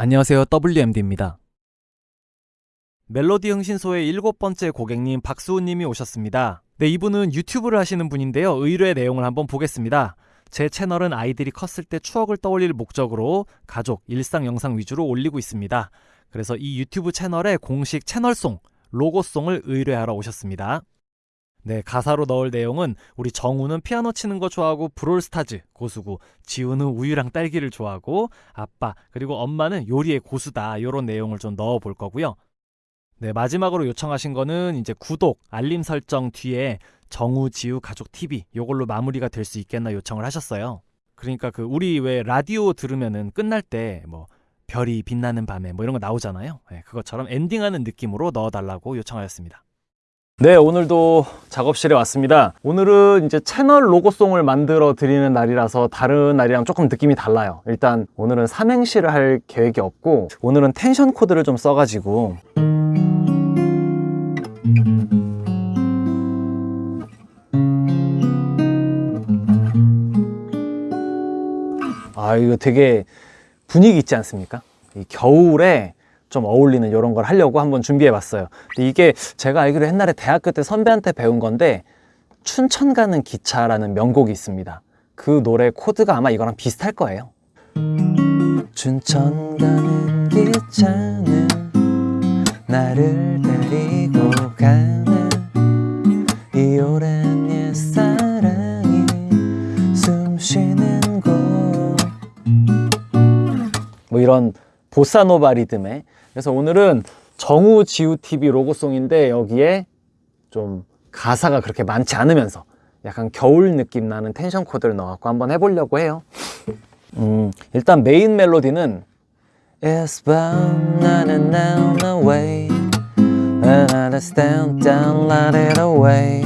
안녕하세요. WMD입니다. 멜로디 흥신소의 일곱 번째 고객님 박수훈 님이 오셨습니다. 네, 이분은 유튜브를 하시는 분인데요. 의뢰 내용을 한번 보겠습니다. 제 채널은 아이들이 컸을 때 추억을 떠올릴 목적으로 가족, 일상 영상 위주로 올리고 있습니다. 그래서 이 유튜브 채널에 공식 채널송, 로고송을 의뢰하러 오셨습니다. 네, 가사로 넣을 내용은 우리 정우는 피아노 치는 거 좋아하고 브롤스타즈 고수고 지우는 우유랑 딸기를 좋아하고 아빠 그리고 엄마는 요리의 고수다 요런 내용을 좀 넣어 볼 거고요. 네, 마지막으로 요청하신 거는 이제 구독, 알림 설정 뒤에 정우 지우 가족 TV 요걸로 마무리가 될 수 있겠나 요청을 하셨어요. 그러니까 그 우리 왜 라디오 들으면은 끝날 때 뭐 별이 빛나는 밤에 뭐 이런 거 나오잖아요. 네, 그것처럼 엔딩하는 느낌으로 넣어달라고 요청하였습니다. 네, 오늘도 작업실에 왔습니다. 오늘은 이제 채널 로고송을 만들어 드리는 날이라서 다른 날이랑 조금 느낌이 달라요. 일단 오늘은 삼행시를 할 계획이 없고 오늘은 텐션 코드를 좀 써가지고 아 이거 되게 분위기 있지 않습니까? 이 겨울에 좀 어울리는 이런 걸 하려고 한번 준비해 봤어요. 근데 이게 제가 알기로 옛날에 대학교 때 선배한테 배운 건데 춘천 가는 기차라는 명곡이 있습니다. 그 노래 코드가 아마 이거랑 비슷할 거예요. 춘천 가는 기차는 나를 데리고 가는 이 오랜 옛 사랑이 숨 쉬는 곳. 뭐 이런 보사노바 리듬에. 그래서 오늘은 정우 지우 TV 로고송인데 여기에 좀 가사가 그렇게 많지 않으면서 약간 겨울 느낌 나는 텐션 코드를 넣어갖고 한번 해보려고 해요. 음, 일단 메인 멜로디는 It's bound 나는 now no way. And I stand down let it away.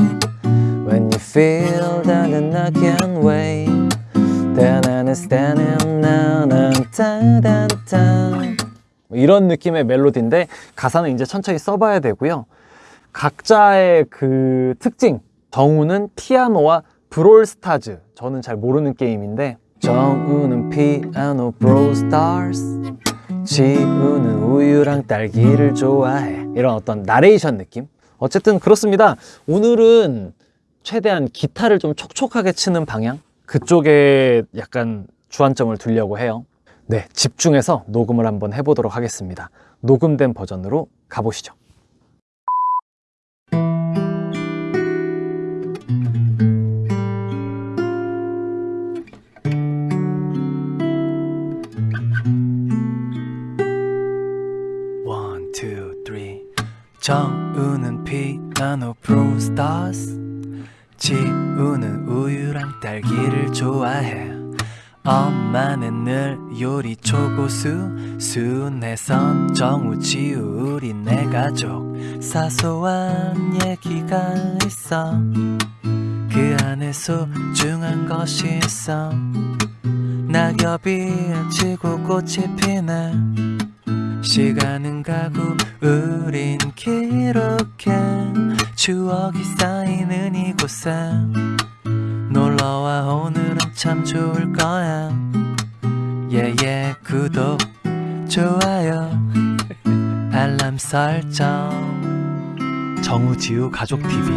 When you feel that I can't wait 뭐 이런 느낌의 멜로디인데 가사는 이제 천천히 써봐야 되고요. 각자의 그 특징 정우는 피아노와 브롤스타즈. 저는 잘 모르는 게임인데 정우는 피아노 브롤스타즈. 지우는 우유랑 딸기를 좋아해. 이런 어떤 나레이션 느낌. 어쨌든 그렇습니다. 오늘은 최대한 기타를 좀 촉촉하게 치는 방향 그쪽에 약간 주안점을 두려고 해요. 네, 집중해서 녹음을 한번 해보도록 하겠습니다. 녹음된 버전으로 가보시죠. One, two, three. 정우는 피아노 프로스타스 지우는 우유랑 딸기를 좋아해. 엄마는 늘 요리 초고수 순해선 정우 지우 우리 내 가족. 사소한 얘기가 있어. 그 안에 소중한 것이 있어. 낙엽이 지고 꽃이 피네. 시간은 가고 우린 기록해. 추억이 쌓이는 이 곳에 놀러와 오늘은 참 좋을 거야. 예예 구독 좋아요 알람 설정. 정우지우 가족TV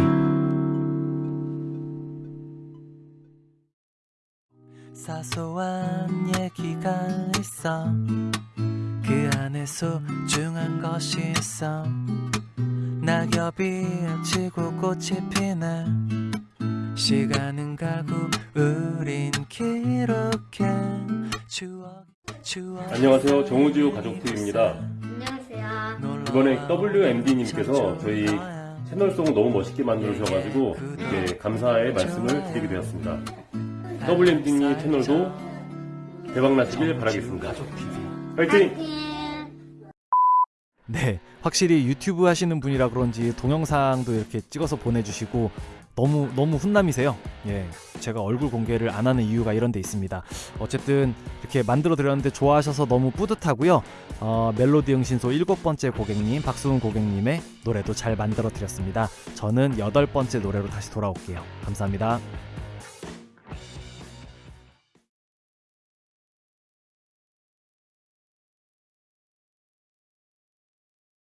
사소한 얘기가 있어. 그 안에 소중한 것이 있어. 낙엽이 지고 꽃이 피네 시간은 가고 우린 기록해 추억 추억 안녕하세요. 정우지우 가족TV입니다. 안녕하세요. 이번에 WMD님께서 저희 채널송을 너무 멋있게 만들어주셔가지고 이렇게 감사의 말씀을 드리게 되었습니다. WMD님 채널도 대박나시길 바라겠습니다. 파이팅! 네, 확실히 유튜브 하시는 분이라 그런지 동영상도 이렇게 찍어서 보내주시고 너무 너무 훈남이세요. 예, 제가 얼굴 공개를 안 하는 이유가 이런 데 있습니다. 어쨌든 이렇게 만들어 드렸는데 좋아하셔서 너무 뿌듯하고요. 어, 멜로디 응신소 일곱 번째 고객님 박수훈 고객님의 노래도 잘 만들어 드렸습니다. 저는 여덟 번째 노래로 다시 돌아올게요. 감사합니다.